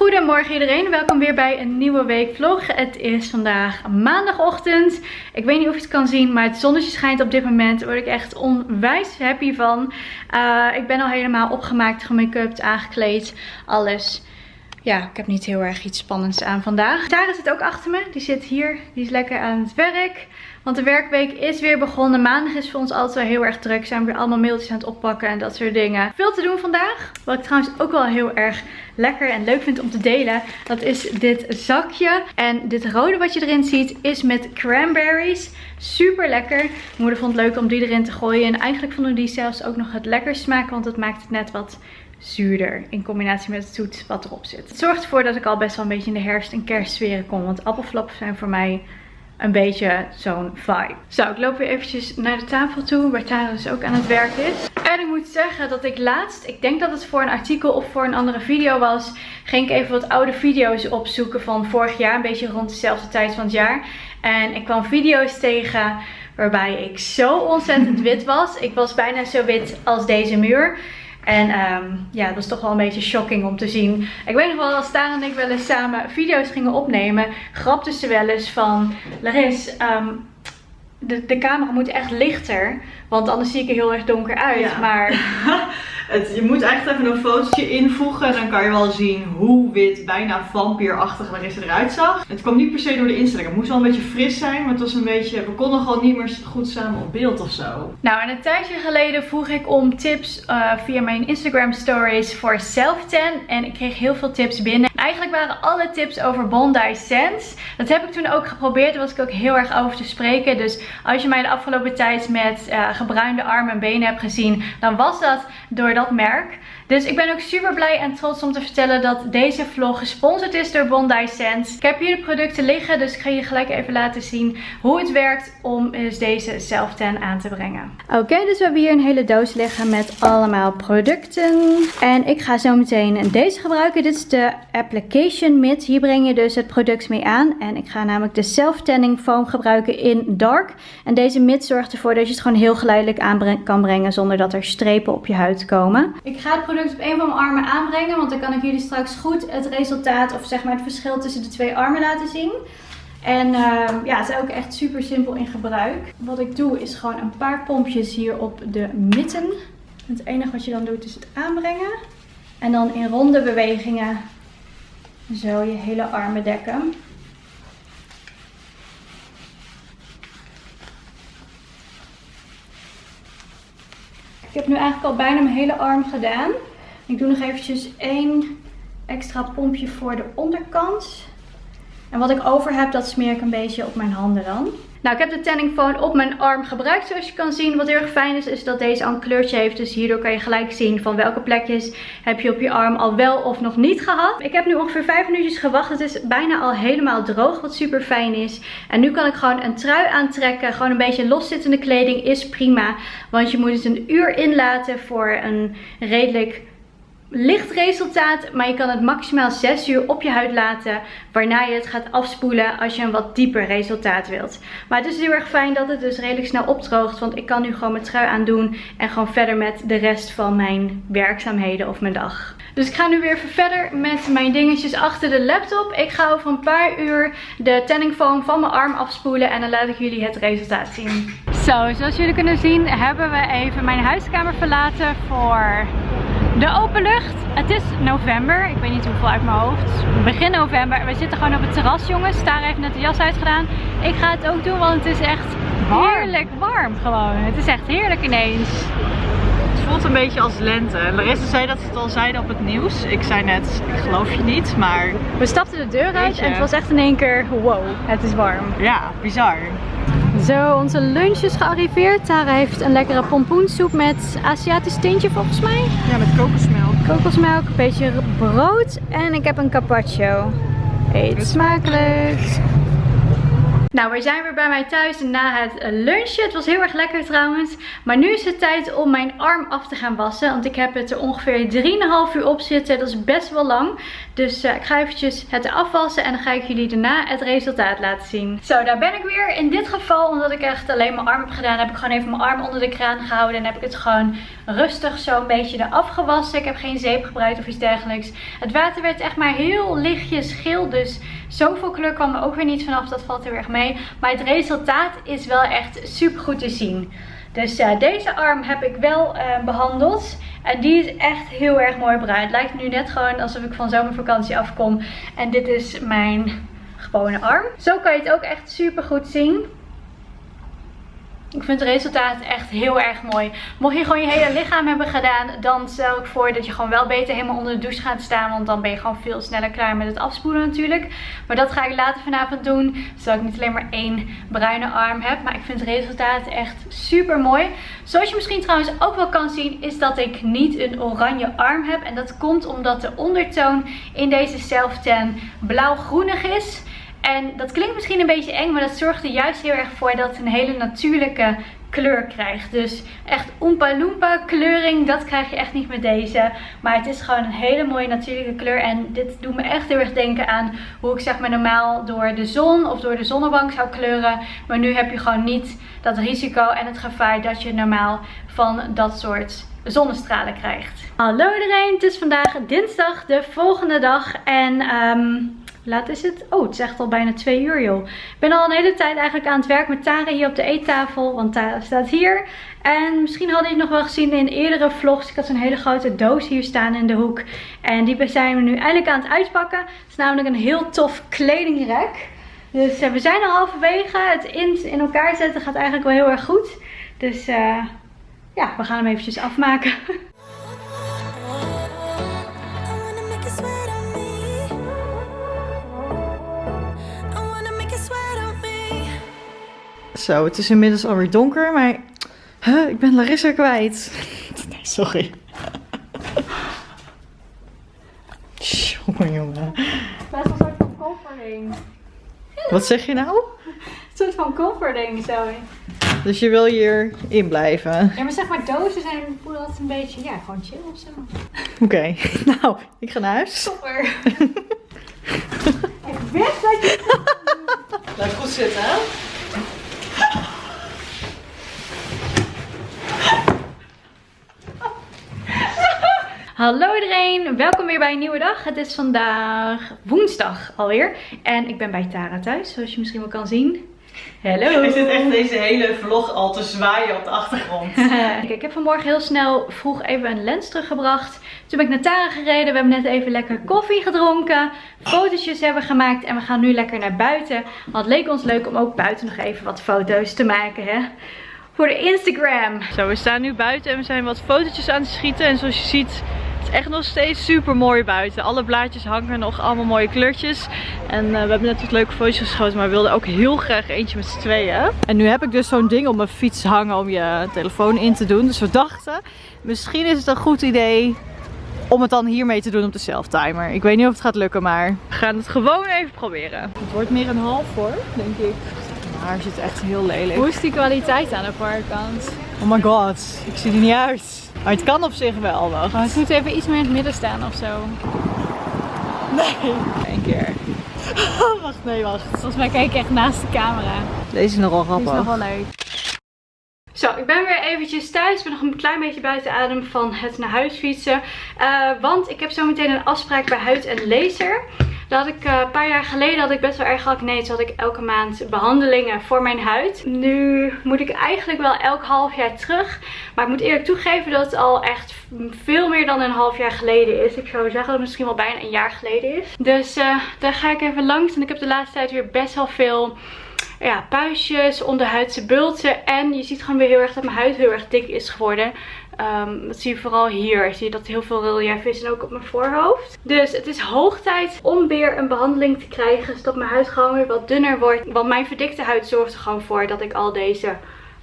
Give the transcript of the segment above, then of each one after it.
Goedemorgen iedereen, welkom weer bij een nieuwe week vlog. Het is vandaag maandagochtend. Ik weet niet of je het kan zien, maar het zonnetje schijnt op dit moment. Daar word ik echt onwijs happy van. Uh, ik ben al helemaal opgemaakt, gemake-upt, aangekleed, alles. Ja, ik heb niet heel erg iets spannends aan vandaag. Tara zit ook achter me, die zit hier, die is lekker aan het werk. Want de werkweek is weer begonnen. Maandag is voor ons altijd wel heel erg druk. Zijn we weer allemaal mailtjes aan het oppakken en dat soort dingen. Veel te doen vandaag. Wat ik trouwens ook wel heel erg lekker en leuk vind om te delen. Dat is dit zakje. En dit rode wat je erin ziet is met cranberries. Super lekker. Moeder vond het leuk om die erin te gooien. En eigenlijk vonden die zelfs ook nog het lekker smaken. Want het maakt het net wat zuurder in combinatie met het zoet wat erop zit. Het zorgt ervoor dat ik al best wel een beetje in de herfst- en kerstsferen kom. Want appelflappen zijn voor mij een beetje zo'n vibe. Zo, ik loop weer eventjes naar de tafel toe, waar Tara dus ook aan het werk is. En ik moet zeggen dat ik laatst, ik denk dat het voor een artikel of voor een andere video was, ging ik even wat oude video's opzoeken van vorig jaar, een beetje rond dezelfde tijd van het jaar. En ik kwam video's tegen waarbij ik zo ontzettend wit was. Ik was bijna zo wit als deze muur. En um, ja, dat was toch wel een beetje shocking om te zien. Ik weet nog wel, als Tara en ik wel eens samen video's gingen opnemen, grapten ze wel eens van, Laris, um, de, de camera moet echt lichter, want anders zie ik er heel erg donker uit. Maar Je moet echt even een fotootje invoegen. Dan kan je wel zien hoe wit, bijna vampierachtig Larissa eruit zag. Het kwam niet per se door de instelling. Het moest wel een beetje fris zijn. Maar het was een beetje, we konden gewoon niet meer goed samen op beeld of zo. Nou, en een tijdje geleden vroeg ik om tips uh, via mijn Instagram stories voor self-tan. En ik kreeg heel veel tips binnen. Eigenlijk waren alle tips over Bondi Sense. Dat heb ik toen ook geprobeerd. Daar was ik ook heel erg over te spreken. Dus als je mij de afgelopen tijd met uh, gebruinde armen en benen hebt gezien. Dan was dat door dat merk. Dus ik ben ook super blij en trots om te vertellen dat deze vlog gesponsord is door Bondi Sense. Ik heb hier de producten liggen, dus ik ga je gelijk even laten zien hoe het werkt om dus deze self-tan aan te brengen. Oké, dus we hebben hier een hele doos liggen met allemaal producten. En ik ga zo meteen deze gebruiken. Dit is de Application Mitt. Hier breng je dus het product mee aan. En ik ga namelijk de self-tanning foam gebruiken in dark. En deze mitt zorgt ervoor dat je het gewoon heel geleidelijk aan kan brengen zonder dat er strepen op je huid komen. Ik ga het product op een van mijn armen aanbrengen. Want dan kan ik jullie straks goed het resultaat of zeg maar het verschil tussen de twee armen laten zien. En uh, ja, het is ook echt super simpel in gebruik. Wat ik doe is gewoon een paar pompjes hier op de mitten. Het enige wat je dan doet is het aanbrengen. En dan in ronde bewegingen zo je hele armen dekken. Ik heb nu eigenlijk al bijna mijn hele arm gedaan. Ik doe nog eventjes één extra pompje voor de onderkant. En wat ik over heb, dat smeer ik een beetje op mijn handen dan. Nou, ik heb de tanning foam op mijn arm gebruikt zoals je kan zien. Wat heel erg fijn is, is dat deze al een kleurtje heeft. Dus hierdoor kan je gelijk zien van welke plekjes heb je op je arm al wel of nog niet gehad. Ik heb nu ongeveer 5 minuutjes gewacht. Het is bijna al helemaal droog, wat super fijn is. En nu kan ik gewoon een trui aantrekken. Gewoon een beetje loszittende kleding is prima. Want je moet het een uur inlaten voor een redelijk licht resultaat, maar je kan het maximaal 6 uur op je huid laten. Waarna je het gaat afspoelen als je een wat dieper resultaat wilt. Maar het is heel erg fijn dat het dus redelijk snel opdroogt. Want ik kan nu gewoon mijn trui aandoen en gewoon verder met de rest van mijn werkzaamheden of mijn dag. Dus ik ga nu weer even verder met mijn dingetjes achter de laptop. Ik ga over een paar uur de tanning foam van mijn arm afspoelen en dan laat ik jullie het resultaat zien. Zo, zoals jullie kunnen zien hebben we even mijn huiskamer verlaten voor de open lucht. Het is november. Ik weet niet hoeveel uit mijn hoofd. Begin november. We zitten gewoon op het terras jongens. Daar heeft net de jas uitgedaan. Ik ga het ook doen want het is echt heerlijk warm gewoon. Het is echt heerlijk ineens. Het voelt een beetje als lente. Larissa zei dat ze het al zeiden op het nieuws. Ik zei net, ik geloof je niet, maar... We stapten de deur uit en het was echt in één keer, wow, het is warm. Ja, bizar. Zo, onze lunch is gearriveerd. Tara heeft een lekkere pompoensoep met Aziatisch tintje volgens mij. Ja, met kokosmelk. Kokosmelk, een beetje brood en ik heb een carpaccio. Eet smakelijk. Nou, we zijn weer bij mij thuis na het lunchen. Het was heel erg lekker trouwens. Maar nu is het tijd om mijn arm af te gaan wassen. Want ik heb het er ongeveer 3,5 uur op zitten. Dat is best wel lang. Dus uh, ik ga eventjes het afwassen en dan ga ik jullie daarna het resultaat laten zien. Zo, daar ben ik weer. In dit geval, omdat ik echt alleen mijn arm heb gedaan, heb ik gewoon even mijn arm onder de kraan gehouden. En heb ik het gewoon rustig zo een beetje eraf gewassen. Ik heb geen zeep gebruikt of iets dergelijks. Het water werd echt maar heel lichtjes geel. Dus zoveel kleur kwam er ook weer niet vanaf. Dat valt heel erg mee. Maar het resultaat is wel echt super goed te zien. Dus uh, deze arm heb ik wel uh, behandeld. En die is echt heel erg mooi bruin. Het lijkt nu net gewoon alsof ik van zomervakantie afkom. En dit is mijn gewone arm. Zo kan je het ook echt super goed zien. Ik vind het resultaat echt heel erg mooi. Mocht je gewoon je hele lichaam hebben gedaan, dan stel ik voor dat je gewoon wel beter helemaal onder de douche gaat staan. Want dan ben je gewoon veel sneller klaar met het afspoelen natuurlijk. Maar dat ga ik later vanavond doen. Zodat ik niet alleen maar één bruine arm heb. Maar ik vind het resultaat echt super mooi. Zoals je misschien trouwens ook wel kan zien, is dat ik niet een oranje arm heb. En dat komt omdat de ondertoon in deze self-tan blauw-groenig is. En dat klinkt misschien een beetje eng, maar dat zorgt er juist heel erg voor dat het een hele natuurlijke kleur krijgt. Dus echt Oompa Loompa kleuring, dat krijg je echt niet met deze. Maar het is gewoon een hele mooie natuurlijke kleur. En dit doet me echt heel erg denken aan hoe ik zeg maar normaal door de zon of door de zonnebank zou kleuren. Maar nu heb je gewoon niet dat risico en het gevaar dat je normaal van dat soort zonnestralen krijgt. Hallo iedereen, het is vandaag dinsdag, de volgende dag. En um, Laat is het? Oh, het is echt al bijna twee uur joh. Ik ben al een hele tijd eigenlijk aan het werk met Tara hier op de eettafel. Want Tara staat hier. En misschien hadden jullie het nog wel gezien in eerdere vlogs. Ik had zo'n hele grote doos hier staan in de hoek. En die zijn we nu eindelijk aan het uitpakken. Het is namelijk een heel tof kledingrek. Dus uh, we zijn al halverwege. Het in, in elkaar zetten gaat eigenlijk wel heel erg goed. Dus uh, ja, we gaan hem eventjes afmaken. Zo, het is inmiddels alweer donker, maar huh, ik ben Larissa kwijt. Nee, sorry. jongen, jongen. Best een soort van comforting. Wat zeg je nou? Een soort van comforting, zo. Dus je wil hier in blijven? Ja, maar zeg maar dozen zijn voelen dat een beetje, ja, gewoon chill of zo. Oké, okay. nou, ik ga naar huis. Super. ik wist dat je... Blijf goed zitten, hè? Hallo iedereen, welkom weer bij een nieuwe dag. Het is vandaag woensdag alweer en ik ben bij Tara thuis, zoals je misschien wel kan zien. Hallo. Ik zit echt deze hele vlog al te zwaaien op de achtergrond. ik heb vanmorgen heel snel vroeg even een lens teruggebracht. Toen ben ik naar Tara gereden. We hebben net even lekker koffie gedronken. Fotootjes hebben gemaakt. En we gaan nu lekker naar buiten. Want het leek ons leuk om ook buiten nog even wat foto's te maken. Hè? Voor de Instagram. Zo, we staan nu buiten en we zijn wat fotootjes aan het schieten. En zoals je ziet echt nog steeds super mooi buiten. Alle blaadjes hangen nog allemaal mooie kleurtjes. En uh, we hebben net wat leuke foto's geschoten, maar we wilden ook heel graag eentje met z'n tweeën. En nu heb ik dus zo'n ding op mijn fiets hangen om je telefoon in te doen. Dus we dachten, misschien is het een goed idee om het dan hiermee te doen op de self-timer. Ik weet niet of het gaat lukken, maar we gaan het gewoon even proberen. Het wordt meer een half hoor, denk ik. Maar zit echt heel lelijk. Hoe is die kwaliteit aan de voorkant? Oh my god, ik zie er niet uit. Maar het kan op zich wel, wacht. Oh, het moet even iets meer in het midden staan of zo. Nee. Eén keer. wacht, nee, wacht. Volgens mij kijk ik echt naast de camera. Deze is nogal grappig. Deze is nog wel leuk. Zo, ik ben weer eventjes thuis. Ik ben nog een klein beetje buiten adem van het naar huis fietsen. Uh, want ik heb zo meteen een afspraak bij Huid en Laser. Dat ik uh, een paar jaar geleden had ik best wel erg acne. Dus had ik elke maand behandelingen voor mijn huid. Nu moet ik eigenlijk wel elk half jaar terug. Maar ik moet eerlijk toegeven dat het al echt veel meer dan een half jaar geleden is. Ik zou zeggen dat het misschien wel bijna een jaar geleden is. Dus uh, daar ga ik even langs. En ik heb de laatste tijd weer best wel veel ja, puistjes, onderhuidse bulten. En je ziet gewoon weer heel erg dat mijn huid heel erg dik is geworden. Dat zie je vooral hier. Zie je dat heel veel relief is en ook op mijn voorhoofd. Dus het is hoog tijd om weer een behandeling te krijgen. Zodat mijn huid gewoon weer wat dunner wordt. Want mijn verdikte huid zorgt er gewoon voor dat ik al deze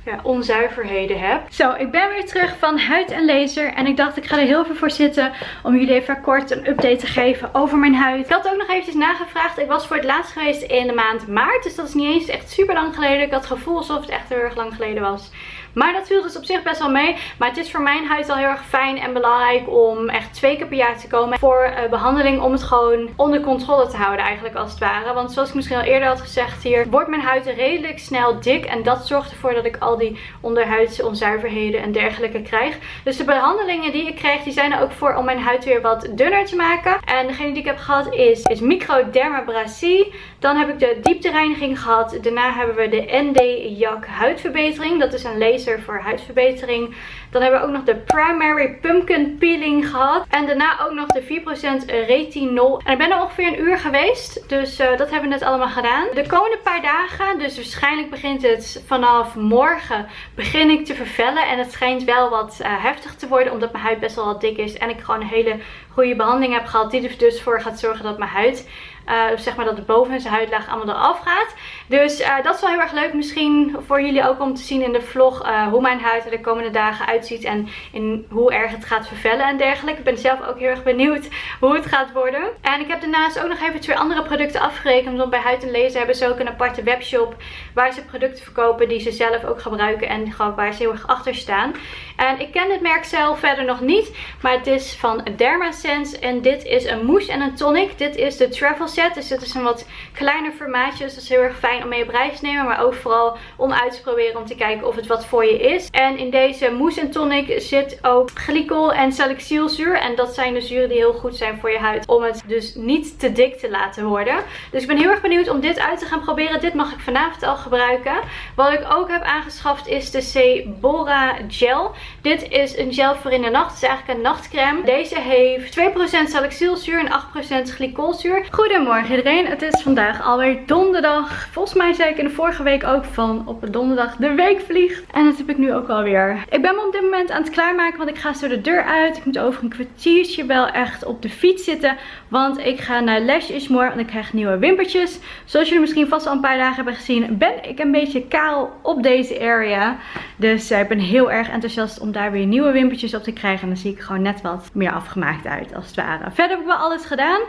ja, onzuiverheden heb. Zo, ik ben weer terug van huid en laser. En ik dacht ik ga er heel veel voor zitten om jullie even kort een update te geven over mijn huid. Ik had ook nog eventjes nagevraagd. Ik was voor het laatst geweest in de maand maart. Dus dat is niet eens echt super lang geleden. Ik had het gevoel alsof het echt heel erg lang geleden was. Maar dat viel dus op zich best wel mee. Maar het is voor mijn huid al heel erg fijn en belangrijk om echt twee keer per jaar te komen voor uh, behandeling. Om het gewoon onder controle te houden eigenlijk als het ware. Want zoals ik misschien al eerder had gezegd hier, wordt mijn huid redelijk snel dik. En dat zorgt ervoor dat ik al die onderhuidse onzuiverheden en dergelijke krijg. Dus de behandelingen die ik krijg, die zijn er ook voor om mijn huid weer wat dunner te maken. En degene die ik heb gehad is, is Microdermabrasie. Dan heb ik de dieptereiniging gehad. Daarna hebben we de ND Jak huidverbetering. Dat is een laser voor huidverbetering. Dan hebben we ook nog de Primary Pumpkin Peeling gehad. En daarna ook nog de 4% retinol. En ik ben er ongeveer een uur geweest. Dus uh, dat hebben we net allemaal gedaan. De komende paar dagen, dus waarschijnlijk begint het vanaf morgen, begin ik te vervellen. En het schijnt wel wat uh, heftig te worden, omdat mijn huid best wel wat dik is. En ik gewoon een hele goede behandeling heb gehad. Die er dus voor gaat zorgen dat mijn huid uh, zeg maar dat de bovenste huidlaag allemaal eraf gaat. Dus uh, dat is wel heel erg leuk. Misschien voor jullie ook om te zien in de vlog uh, hoe mijn huid er de komende dagen uitziet. En in hoe erg het gaat vervellen en dergelijke. Ik ben zelf ook heel erg benieuwd hoe het gaat worden. En ik heb daarnaast ook nog even twee andere producten afgerekend. Want bij Huid en Lezen hebben ze ook een aparte webshop. Waar ze producten verkopen die ze zelf ook gebruiken. En waar ze heel erg achter staan. En ik ken het merk zelf verder nog niet. Maar het is van Dermasense. En dit is een mousse en een tonic. Dit is de Travel Set. Dus dit is een wat kleiner formaatje. Dus dat is heel erg fijn om mee op reis te nemen. Maar ook vooral om uit te proberen. Om te kijken of het wat voor je is. En in deze mousse en tonic zit ook glycol en salicylzuur. En dat zijn de zuren die heel goed zijn voor je huid. Om het dus niet te dik te laten worden. Dus ik ben heel erg benieuwd om dit uit te gaan proberen. Dit mag ik vanavond al gebruiken. Wat ik ook heb aangeschaft is de Sebora Gel. Dit is een gel voor in de nacht. Het is eigenlijk een nachtcreme. Deze heeft 2% salicylzuur en 8% glycolzuur. Goedemorgen iedereen. Het is vandaag alweer donderdag. Volgens mij zei ik in de vorige week ook van op een donderdag de week vliegt. En dat heb ik nu ook alweer. Ik ben me op dit moment aan het klaarmaken. Want ik ga zo de deur uit. Ik moet over een kwartiertje wel echt op de fiets zitten. Want ik ga naar Lash Ishmore. En ik krijg nieuwe wimpertjes. Zoals jullie misschien vast al een paar dagen hebben gezien. Ben ik een beetje kaal op deze area. Dus uh, ik ben heel erg enthousiast om daar weer nieuwe wimpertjes op te krijgen. En dan zie ik gewoon net wat meer afgemaakt uit als het ware. Verder heb ik wel alles gedaan.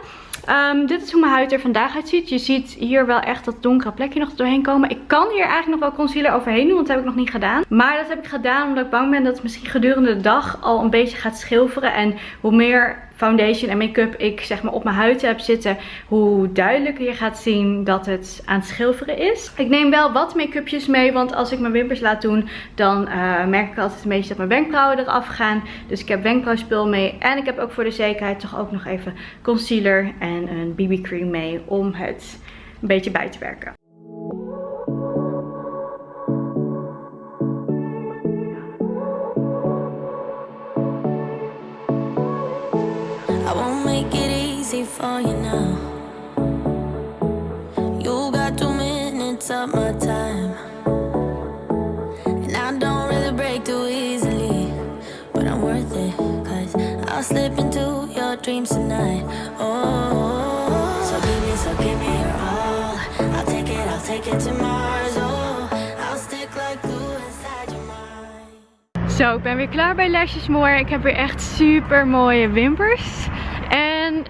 Um, dit is hoe mijn huid er vandaag uitziet. Je ziet hier wel echt dat donkere plekje nog doorheen komen. Ik kan hier eigenlijk nog wel concealer overheen doen, want dat heb ik nog niet gedaan. Maar dat heb ik gedaan omdat ik bang ben dat het misschien gedurende de dag al een beetje gaat schilferen. En hoe meer foundation en make-up ik zeg maar op mijn huid heb zitten, hoe duidelijker je gaat zien dat het aan het schilferen is. Ik neem wel wat make-upjes mee, want als ik mijn wimpers laat doen, dan uh, merk ik altijd een beetje dat mijn wenkbrauwen eraf gaan. Dus ik heb wenkbrauwspul mee en ik heb ook voor de zekerheid toch ook nog even concealer en een BB cream mee om het een beetje bij te werken. For you now. You got two minutes of my time. And I don't really break too easily. But I'm worth it, cause I'll slip into your dreams tonight. Oh, so give me, so give me your all. I'll take it, I'll take it to Mars. Oh, I'll stick like glue inside your mind. Zo, ik ben weer klaar bij Lashes More. Ik heb weer echt super mooie wimpers.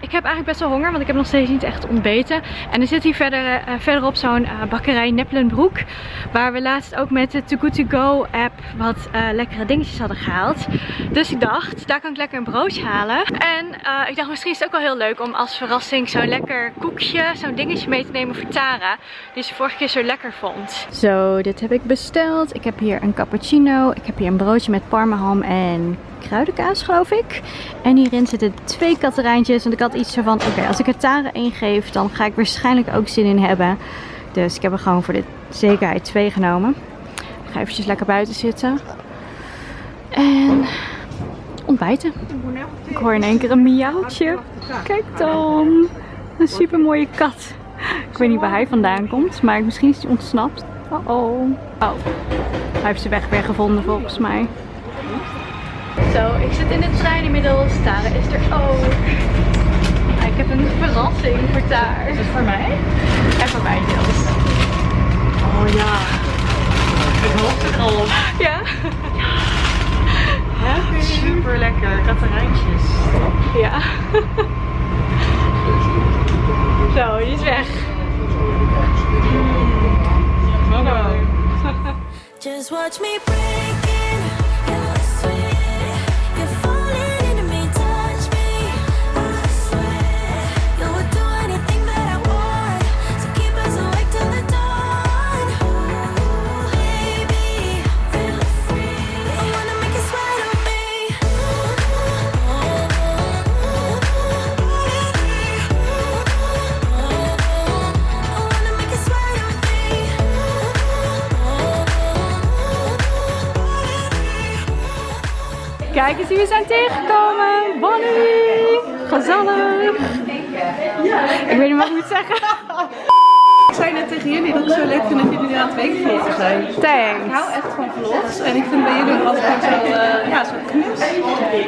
Ik heb eigenlijk best wel honger, want ik heb nog steeds niet echt ontbeten. En er zit hier verder, uh, verderop zo'n uh, bakkerij Neppelenbroek. Waar we laatst ook met de Too Good To Go app wat lekkere dingetjes hadden gehaald. Dus ik dacht, daar kan ik lekker een broodje halen. En ik dacht, misschien is het ook wel heel leuk om als verrassing zo'n lekker koekje, zo'n dingetje mee te nemen voor Tara. Die ze vorige keer zo lekker vond. Zo, dit heb ik besteld. Ik heb hier een cappuccino. Ik heb hier een broodje met parmaham en kruidenkaas geloof ik. En hierin zitten twee katterijntjes. Want ik had iets van, oké, als ik er Tara één geef, dan ga ik waarschijnlijk ook zin in hebben. Dus ik heb er gewoon voor de zekerheid twee genomen. Ik ga eventjes lekker buiten zitten. En ontbijten. Ik hoor in één keer een miauwtje. Kijk dan. Een super mooie kat. Ik weet niet waar hij vandaan komt, maar misschien is hij ontsnapt. Oh oh. Oh, hij heeft zijn weg weer gevonden volgens mij. Zo, ik zit in de trein inmiddels. Tara is er ook. Ik heb een verrassing voor Tara. Is het voor mij? En voor mij deels. Oh ja. Met hoofd erop. Ja? Super lekker. Katarijntjes. Ja. Zo, die is weg. Just watch me breaking. Kijk eens wie we zijn tegengekomen. Bonnie. Gezellig. Ik weet niet wat ik moet zeggen. Ik zei net tegen jullie dat ik zo leuk vind dat jullie nu aan het weekvloggen zijn. Ik Thanks. hou echt van vlogs en ik vind bij jullie ook altijd zo, eh, ja, zo knus.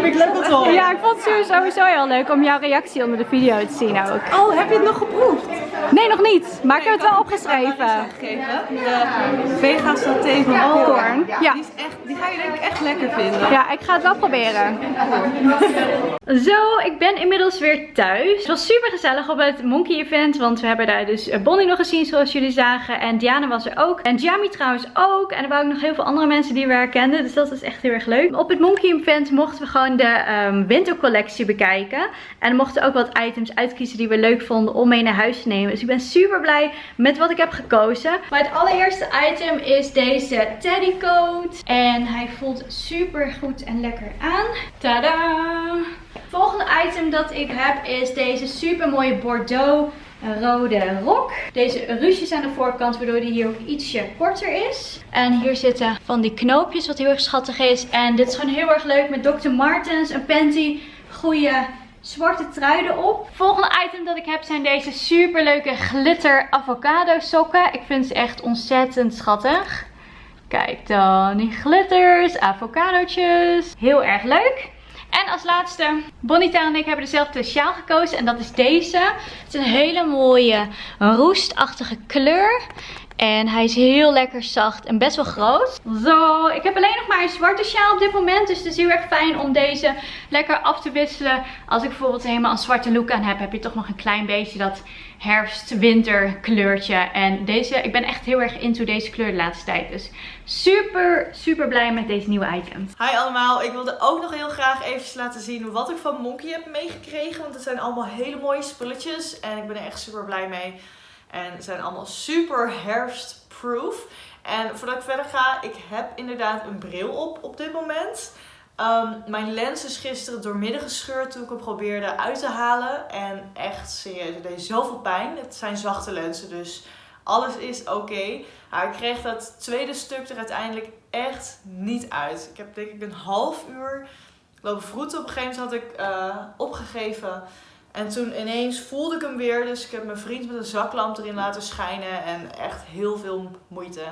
Ik let het op. Ja, ik vond het sowieso heel leuk om jouw reactie onder de video te zien ook. Oh, heb je het nog geproefd? Nee, nog niet. Maar ik heb het wel opgeschreven. Gegeven. De vega saté van Popcorn. Ja. Die, is echt, die ga je denk ik echt lekker vinden. Ja, ik ga het wel proberen. Zo, ik ben inmiddels weer thuis. Het was super gezellig op het Monkey Event. Want we hebben daar dus eh, Bonnie nog gezien zoals jullie zagen. En Diana was er ook. En Jamie trouwens ook. En er waren ook nog heel veel andere mensen die we herkenden. Dus dat was echt heel erg leuk. Op het Monkey Event mochten we gewoon de ehm, wintercollectie bekijken. En we mochten ook wat items uitkiezen die we leuk vonden om mee naar huis te nemen. Dus ik ben super blij met wat ik heb gekozen. Maar het allereerste item is deze teddycoat. En hij voelt super goed en lekker aan. Tada! Volgende item dat ik heb is deze super mooie Bordeaux rode rok. Deze ruches aan de voorkant, waardoor die hier ook ietsje korter is. En hier zitten van die knoopjes, wat heel erg schattig is. En dit is gewoon heel erg leuk met Dr. Martens, een panty, goede zwarte trui erop. Volgende item dat ik heb zijn deze super leuke glitter avocado sokken. Ik vind ze echt ontzettend schattig. Kijk dan, die glitters, avocadootjes. Heel erg leuk. En als laatste, Bonita en ik hebben dezelfde sjaal gekozen. En dat is deze. Het is een hele mooie roestachtige kleur. En hij is heel lekker zacht en best wel groot. Zo, ik heb alleen nog maar een zwarte sjaal op dit moment. Dus het is heel erg fijn om deze lekker af te wisselen. Als ik bijvoorbeeld helemaal een zwarte look aan heb, heb je toch nog een klein beetje dat herfst-winter kleurtje. En deze, ik ben echt heel erg into deze kleur de laatste tijd. Dus super, super blij met deze nieuwe items. Hi allemaal, ik wilde ook nog heel graag eventjes laten zien wat ik van Monkey heb meegekregen. Want het zijn allemaal hele mooie spulletjes en ik ben er echt super blij mee. En zijn allemaal super herfstproof. En voordat ik verder ga, ik heb inderdaad een bril op op dit moment. Ehm, mijn lens is gisteren doormidden gescheurd toen ik hem probeerde uit te halen. En echt serieus, het deed zoveel pijn. Het zijn zachte lenzen, dus alles is oké. Maar ik kreeg dat tweede stuk er uiteindelijk echt niet uit. Ik heb denk ik een half uur lopen vroeten. Op een gegeven moment had ik eh, opgegeven. En toen ineens voelde ik hem weer. Dus ik heb mijn vriend met een zaklamp erin laten schijnen. En echt heel veel moeite.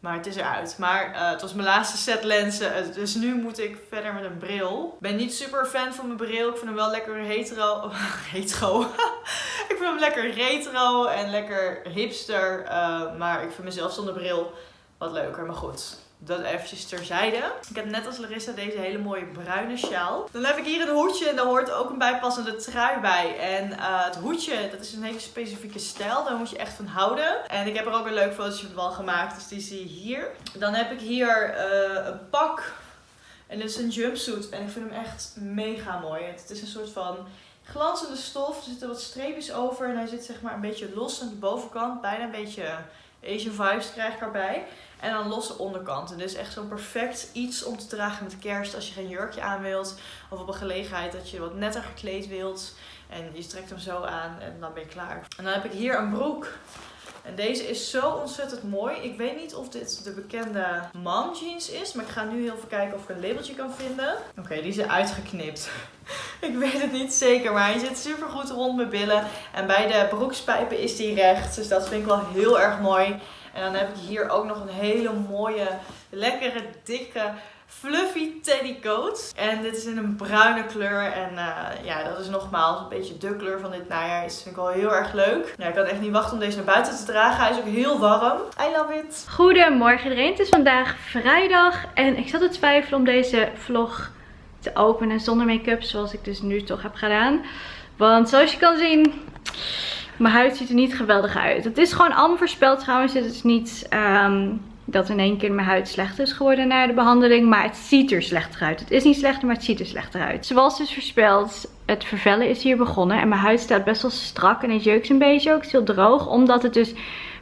Maar het is eruit. Maar eh, het was mijn laatste set lenzen. eh, Dus nu moet ik verder met een bril. Ik ben niet super fan van mijn bril. Ik vind hem wel lekker hetero. hetero. ik vind hem lekker retro en lekker hipster. eh, maar ik vind mezelf zonder bril wat leuker. Maar goed. Dat eventjes terzijde. Ik heb net als Larissa deze hele mooie bruine sjaal. Dan heb ik hier een hoedje en daar hoort ook een bijpassende trui bij. En eh, het hoedje, dat is een hele specifieke stijl. Daar moet je echt van houden. En ik heb er ook een leuk fotootje van gemaakt. Dus die zie je hier. Dan heb ik hier eh, een pak. En dit is een jumpsuit. En ik vind hem echt mega mooi. Het is een soort van glanzende stof. Er zitten wat streepjes over. En hij zit zeg maar een beetje los aan de bovenkant. Bijna een beetje Asian vibes krijg ik erbij. En dan losse onderkant. En dus echt zo'n perfect iets om te dragen met kerst. Als je geen jurkje aan wilt. Of op een gelegenheid dat je wat netter gekleed wilt. En je trekt hem zo aan en dan ben je klaar. En dan heb ik hier een broek. En deze is zo ontzettend mooi. Ik weet niet of dit de bekende mom jeans is. Maar ik ga nu heel even kijken of ik een labeltje kan vinden. Oké, die is uitgeknipt. ik weet het niet zeker. Maar hij zit super goed rond mijn billen. En bij de broekspijpen is die recht. Dus dat vind ik wel heel erg mooi. En dan heb ik hier ook nog een hele mooie, lekkere, dikke Fluffy Teddy Coat. En dit is in een bruine kleur. En eh, ja, dat is nogmaals een beetje de kleur van dit najaar. Dat vind ik wel heel erg leuk. Ja, ik kan echt niet wachten om deze naar buiten te dragen. Hij is ook heel warm. I love it. Goedemorgen iedereen, het is vandaag vrijdag en ik zat te twijfelen om deze vlog te openen zonder make-up zoals ik dus nu toch heb gedaan. Want zoals je kan zien, mijn huid ziet er niet geweldig uit. Het is gewoon allemaal voorspeld trouwens, het is niet ehm, dat in één keer mijn huid slecht is geworden na de behandeling, maar het ziet er slechter uit. Het is niet slechter, maar het ziet er slechter uit. Zoals dus voorspeld, het vervellen is hier begonnen en mijn huid staat best wel strak en het jeukt een beetje ook. Het is heel droog, omdat het dus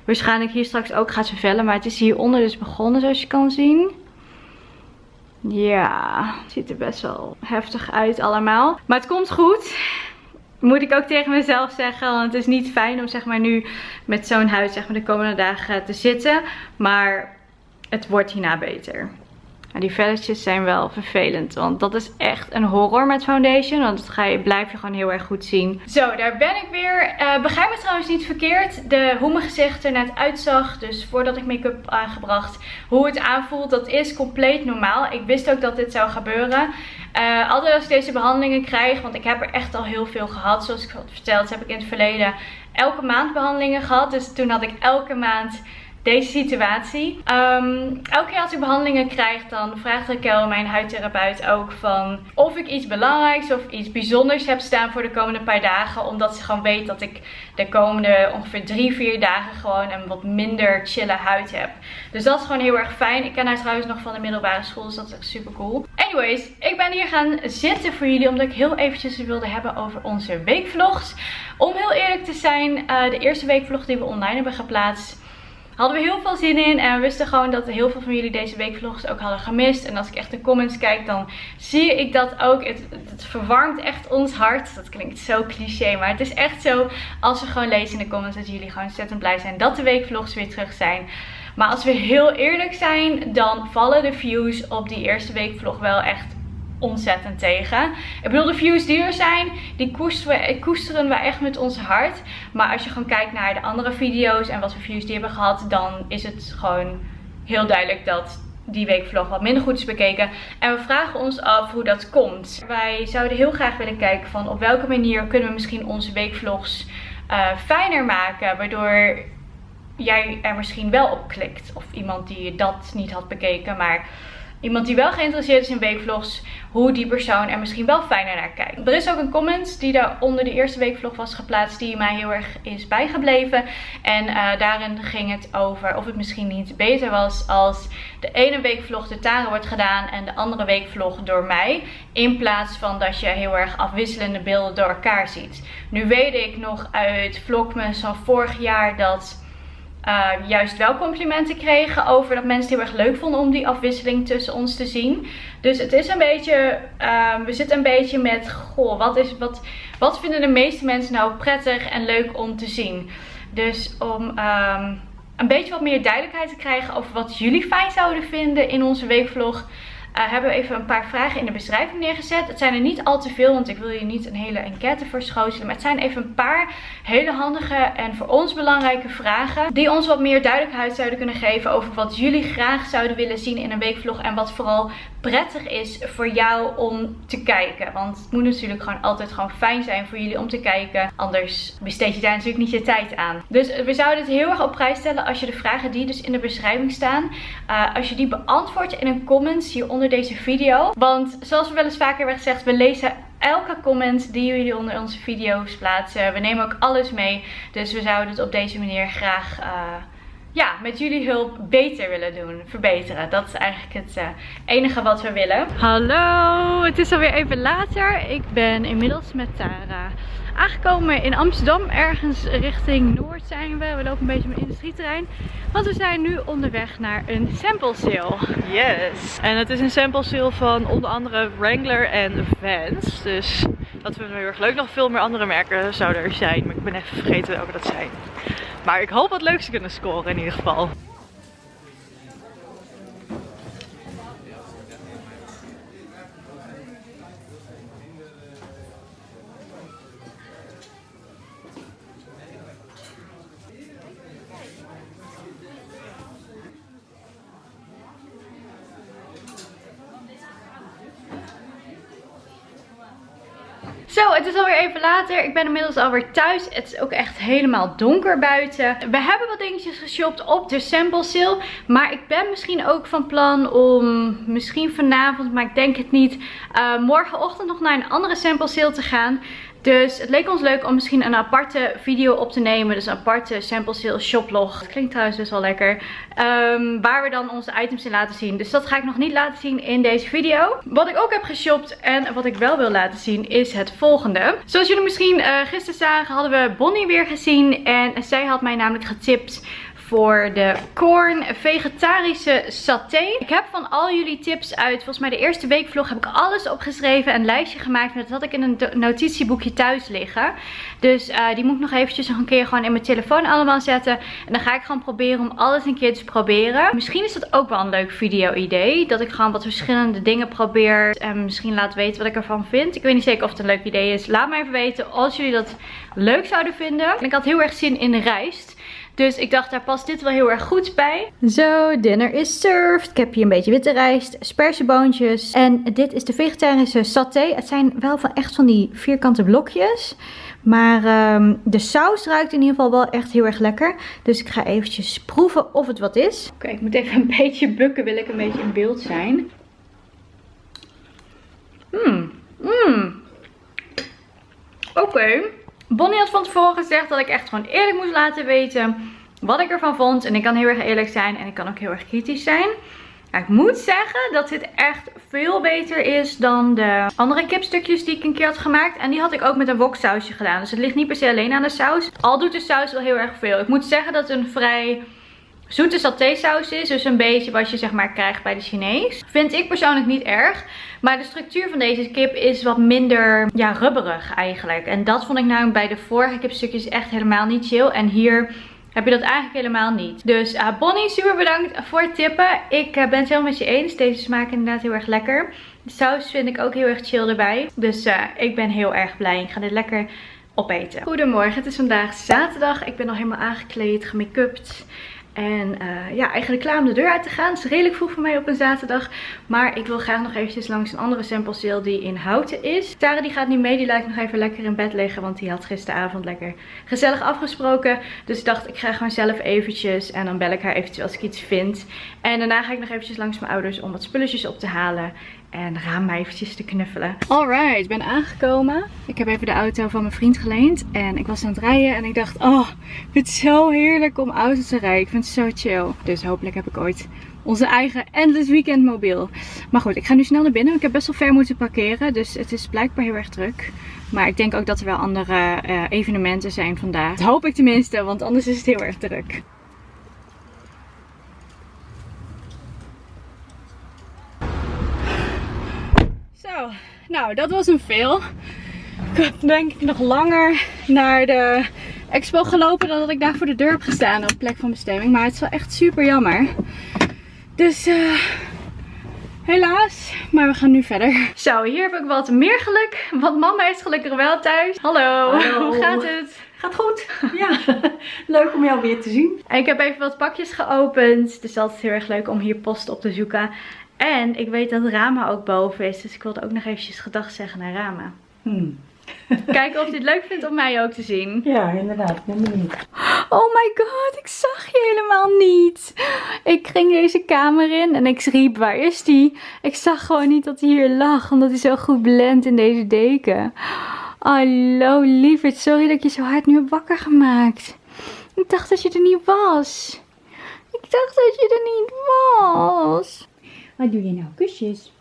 waarschijnlijk hier straks ook gaat vervellen. Maar het is hieronder dus begonnen zoals je kan zien. Ja, het ziet er best wel heftig uit allemaal. Maar het komt goed. Moet ik ook tegen mezelf zeggen. Want het is niet fijn om zeg maar nu met zo'n huid zeg maar, de komende dagen te zitten. Maar het wordt hierna beter. Maar die velletjes zijn wel vervelend. Want dat is echt een horror met foundation. Want dat ga je, blijf je gewoon heel erg goed zien. Zo, daar ben ik weer. Uh, begrijp me trouwens niet verkeerd. De, hoe mijn gezicht er net uitzag. Dus voordat ik make-up aangebracht. Hoe het aanvoelt. Dat is compleet normaal. Ik wist ook dat dit zou gebeuren. Uh, altijd als ik deze behandelingen krijg. Want ik heb er echt al heel veel gehad. Zoals ik had verteld heb ik in het verleden elke maand behandelingen gehad. Dus toen had ik elke maand deze situatie. Um, elke keer als ik behandelingen krijg, dan vraagt Raquel, mijn huidtherapeut, ook van of ik iets belangrijks of iets bijzonders heb staan voor de komende paar dagen. Omdat ze gewoon weet dat ik de komende ongeveer drie, vier dagen gewoon een wat minder chille huid heb. Dus dat is gewoon heel erg fijn. Ik ken haar trouwens nog van de middelbare school, dus dat is echt super cool. Anyways, ik ben hier gaan zitten voor jullie omdat ik heel eventjes wilde hebben over onze weekvlogs. Om heel eerlijk te zijn, uh, de eerste weekvlog die we online hebben geplaatst hadden we heel veel zin in. En we wisten gewoon dat heel veel van jullie deze weekvlogs ook hadden gemist. En als ik echt de comments kijk, dan zie ik dat ook. Het, verwarmt echt ons hart. Dat klinkt zo cliché, maar het is echt zo. Als we gewoon lezen in de comments dat jullie gewoon ontzettend blij zijn dat de weekvlogs weer terug zijn. Maar als we heel eerlijk zijn, dan vallen de views op die eerste weekvlog wel echt ontzettend tegen. Ik bedoel, de views die er zijn, die koesteren we, koesteren we echt met ons hart. Maar als je gewoon kijkt naar de andere video's en wat voor views die hebben gehad, dan is het gewoon heel duidelijk dat die weekvlog wat minder goed is bekeken. En we vragen ons af hoe dat komt. Wij zouden heel graag willen kijken van op welke manier kunnen we misschien onze weekvlogs uh, fijner maken. Waardoor jij er misschien wel op klikt. Of iemand die dat niet had bekeken, maar iemand die wel geïnteresseerd is in weekvlogs, hoe die persoon er misschien wel fijner naar kijkt. Er is ook een comment die daar onder de eerste weekvlog was geplaatst die mij heel erg is bijgebleven. En uh, daarin ging het over of het misschien niet beter was als de ene weekvlog de Tara wordt gedaan en de andere weekvlog door mij. In plaats van dat je heel erg afwisselende beelden door elkaar ziet. Nu weet ik nog uit vlogmas van vorig jaar dat uh, juist wel complimenten kregen over dat mensen het heel erg leuk vonden om die afwisseling tussen ons te zien. Dus het is een beetje, uh, we zitten een beetje met, goh, wat, is, wat, wat vinden de meeste mensen nou prettig en leuk om te zien? Dus om um, een beetje wat meer duidelijkheid te krijgen over wat jullie fijn zouden vinden in onze weekvlog. Uh, hebben we even een paar vragen in de beschrijving neergezet. Het zijn er niet al te veel, want ik wil je niet een hele enquête verschotelen. Maar het zijn even een paar hele handige en voor ons belangrijke vragen. Die ons wat meer duidelijkheid zouden kunnen geven over wat jullie graag zouden willen zien in een weekvlog. En wat vooral prettig is voor jou om te kijken. Want het moet natuurlijk gewoon altijd gewoon fijn zijn voor jullie om te kijken. Anders besteed je daar natuurlijk niet je tijd aan. Dus we zouden het heel erg op prijs stellen als je de vragen die dus in de beschrijving staan. Uh, als je die beantwoordt in een comment hieronder deze video. Want zoals we wel eens vaker hebben gezegd, we lezen elke comment die jullie onder onze video's plaatsen. We nemen ook alles mee. Dus we zouden het op deze manier graag... Uh, ja, met jullie hulp beter willen doen, verbeteren. Dat is eigenlijk het uh, enige wat we willen. Hallo, het is alweer even later. Ik ben inmiddels met Tara aangekomen in Amsterdam. Ergens richting Noord zijn we. We lopen een beetje op een industrieterrein. Want we zijn nu onderweg naar een sample sale. Yes. En het is een sample sale van onder andere Wrangler en Vans. Dus dat vinden we heel erg leuk. Nog veel meer andere merken zouden er zijn. Maar ik ben even vergeten welke dat zijn. Maar ik hoop wat leuks te kunnen scoren in ieder geval. Het is alweer even later. Ik ben inmiddels alweer thuis. Het is ook echt helemaal donker buiten. We hebben wat dingetjes geshopt op de sample sale. Maar ik ben misschien ook van plan om misschien vanavond, maar ik denk het niet, eh, morgenochtend nog naar een andere sample sale te gaan. Dus het leek ons leuk om misschien een aparte video op te nemen. Dus een aparte sample sale shoplog. Klinkt trouwens best wel lekker. Ehm, waar we dan onze items in laten zien. Dus dat ga ik nog niet laten zien in deze video. Wat ik ook heb geshopt en wat ik wel wil laten zien is het volgende. Zoals jullie misschien uh, gisteren zagen hadden we Bonnie weer gezien. En zij had mij namelijk getipt voor de corn vegetarische saté. Ik heb van al jullie tips uit, volgens mij de eerste weekvlog, heb ik alles opgeschreven. Een lijstje gemaakt. Dat had ik in een notitieboekje thuis liggen. Dus uh, die moet ik nog eventjes nog een keer gewoon in mijn telefoon allemaal zetten. En dan ga ik gewoon proberen om alles een keer te proberen. Misschien is dat ook wel een leuk video idee. Dat ik gewoon wat verschillende dingen probeer. En misschien laat weten wat ik ervan vind. Ik weet niet zeker of het een leuk idee is. Laat me even weten als jullie dat leuk zouden vinden. En ik had heel erg zin in rijst. Dus ik dacht, daar past dit wel heel erg goed bij. Zo, dinner is served. Ik heb hier een beetje witte rijst, spersieboontjes. En dit is de vegetarische saté. Het zijn wel van echt van die vierkante blokjes. Maar um, de saus ruikt in ieder geval wel echt heel erg lekker. Dus ik ga eventjes proeven of het wat is. Oké, ik moet even een beetje bukken, wil ik een beetje in beeld zijn. Mmm, mmm. Oké. Bonnie had van tevoren gezegd dat ik echt gewoon eerlijk moest laten weten wat ik ervan vond. En ik kan heel erg eerlijk zijn en ik kan ook heel erg kritisch zijn. ik moet zeggen dat dit echt veel beter is dan de andere kipstukjes die ik een keer had gemaakt. En die had ik ook met een woksausje gedaan. Dus het ligt niet per se alleen aan de saus. Al doet de saus wel heel erg veel. Ik moet zeggen dat het een vrij zoete satésaus is. Dus een beetje wat je zeg maar krijgt bij de Chinees. Vind ik persoonlijk niet erg. Maar de structuur van deze kip is wat minder ja, rubberig eigenlijk. En dat vond ik namelijk bij de vorige kipstukjes echt helemaal niet chill. En hier heb je dat eigenlijk helemaal niet. Dus uh, Bonnie, super bedankt voor het tippen. Ik uh, ben het helemaal met je eens. Deze smaakt inderdaad heel erg lekker. De saus vind ik ook heel erg chill erbij. Dus uh, ik ben heel erg blij. Ik ga dit lekker opeten. Goedemorgen, het is vandaag zaterdag. Ik ben al helemaal aangekleed, gemake-upt. En uh, ja, eigenlijk klaar om de deur uit te gaan. Het is redelijk vroeg voor mij op een zaterdag. Maar ik wil graag nog eventjes langs een andere sample sale die in Houten is. Tara die gaat niet mee. Die laat ik nog even lekker in bed liggen. Want die had gisteravond lekker gezellig afgesproken. Dus ik dacht ik ga gewoon zelf eventjes. En dan bel ik haar eventjes als ik iets vind. En daarna ga ik nog eventjes langs mijn ouders om wat spulletjes op te halen. En raam mij eventjes te knuffelen. Alright, ik ben aangekomen. Ik heb even de auto van mijn vriend geleend. En ik was aan het rijden en ik dacht, oh, ik vind het zo heerlijk om auto te rijden. Ik vind het zo chill. Dus hopelijk heb ik ooit onze eigen endless weekend mobiel. Maar goed, ik ga nu snel naar binnen. Ik heb best wel ver moeten parkeren. Dus het is blijkbaar heel erg druk. Maar ik denk ook dat er wel andere uh, evenementen zijn vandaag. Dat hoop ik tenminste, want anders is het heel erg druk. Zo, nou dat was een veel. Ik had denk ik nog langer naar de expo gelopen dan dat ik daar voor de deur heb gestaan op plek van bestemming. Maar het is wel echt super jammer. Dus uh, helaas, maar we gaan nu verder. Zo, hier heb ik wat meer geluk. Want mama is gelukkig wel thuis. Hallo, Hallo. hoe gaat het? Gaat goed. Ja, leuk om jou weer te zien. En ik heb even wat pakjes geopend. Het is altijd heel erg leuk om hier post op te zoeken. En ik weet dat Rama ook boven is. Dus ik wilde ook nog eventjes gedag zeggen naar Rama. Hmm. Kijken of hij het leuk vindt om mij ook te zien. Ja, inderdaad. Ik ben benieuwd. Oh my god, ik zag je helemaal niet. Ik ging deze kamer in en ik riep, waar is die? Ik zag gewoon niet dat hij hier lag, omdat hij zo goed blendt in deze deken. Hallo lieverd, sorry dat ik je zo hard nu heb wakker gemaakt. Ik dacht dat je er niet was. Ik dacht dat je er niet was. Wat doe je nou? Kusjes.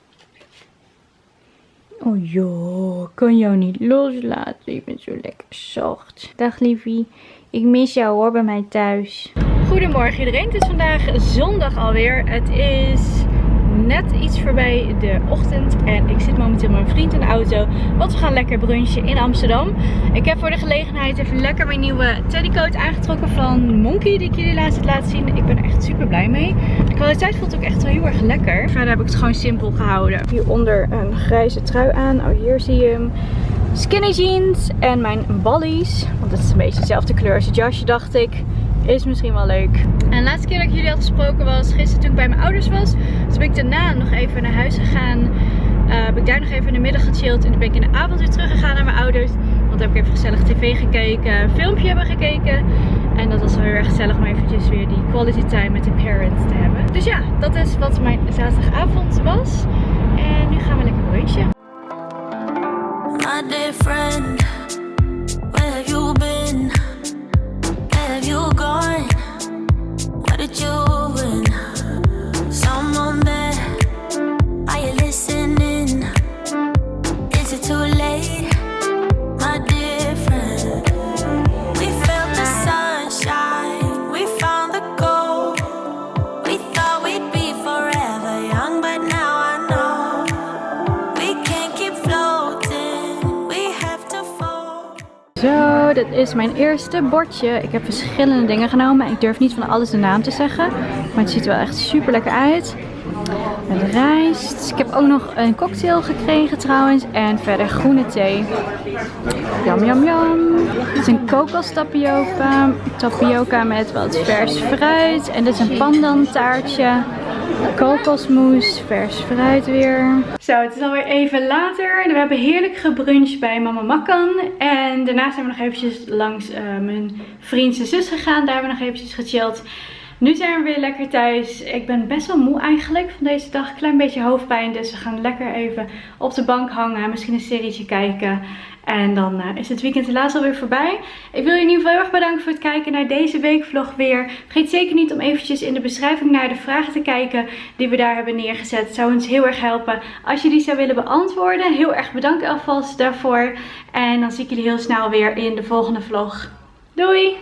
Oh joh, ik kan jou niet loslaten. Je bent zo lekker zacht. Dag liefie. Ik mis jou hoor bij mij thuis. Goedemorgen iedereen. Het is vandaag zondag alweer. Het is net iets voorbij de ochtend. En ik zit momenteel met mijn vriend in de auto. Want we gaan lekker brunchen in Amsterdam. Ik heb voor de gelegenheid even lekker mijn nieuwe teddycoat aangetrokken van Monkey. Die ik jullie laatst heb laten zien. Ik ben er echt super blij mee. De kwaliteit voelt ook echt wel heel erg lekker. Verder heb ik het gewoon simpel gehouden. Hieronder een grijze trui aan. Oh hier zie je hem. Skinny jeans en mijn ballies. Want het is een beetje dezelfde kleur als het jasje dacht ik. Is misschien wel leuk. En de laatste keer dat ik jullie had gesproken was gisteren toen ik bij mijn ouders was. Dus ben ik daarna nog even naar huis gegaan. eh, heb ik daar nog even in de middag gechilled. En toen ben ik in de avond weer teruggegaan naar mijn ouders. Want dan heb ik even gezellig tv gekeken, een filmpje hebben gekeken. En dat was wel heel erg gezellig om eventjes weer die quality time met de parents te hebben. Dus ja, dat is wat mijn zaterdagavond was. En nu gaan we lekker brunchen. My dear friend, dit is mijn eerste bordje. Ik heb verschillende dingen genomen. Ik durf niet van alles de naam te zeggen. Maar het ziet er wel echt super lekker uit. Met rijst. Ik heb ook nog een cocktail gekregen trouwens. En verder groene thee. Jam, jam, jam. Dit is een kokos tapioca. Tapioca met wat vers fruit. En dit is een pandan taartje. Kokosmoes, vers fruit weer. Zo, het is alweer even later. We hebben heerlijk gebruncht bij Mama Makkan. En daarna zijn we nog eventjes langs eh, mijn vriend en zus gegaan. Daar hebben we nog eventjes gechilled. Nu zijn we weer lekker thuis. Ik ben best wel moe eigenlijk van deze dag. Klein beetje hoofdpijn. Dus we gaan lekker even op de bank hangen. Misschien een serietje kijken. En dan eh, is het weekend helaas alweer voorbij. Ik wil je in ieder geval heel erg bedanken voor het kijken naar deze weekvlog weer. Vergeet zeker niet om eventjes in de beschrijving naar de vragen te kijken die we daar hebben neergezet. Het zou ons heel erg helpen als je die zou willen beantwoorden. Heel erg bedankt alvast daarvoor. En dan zie ik jullie heel snel weer in de volgende vlog. Doei!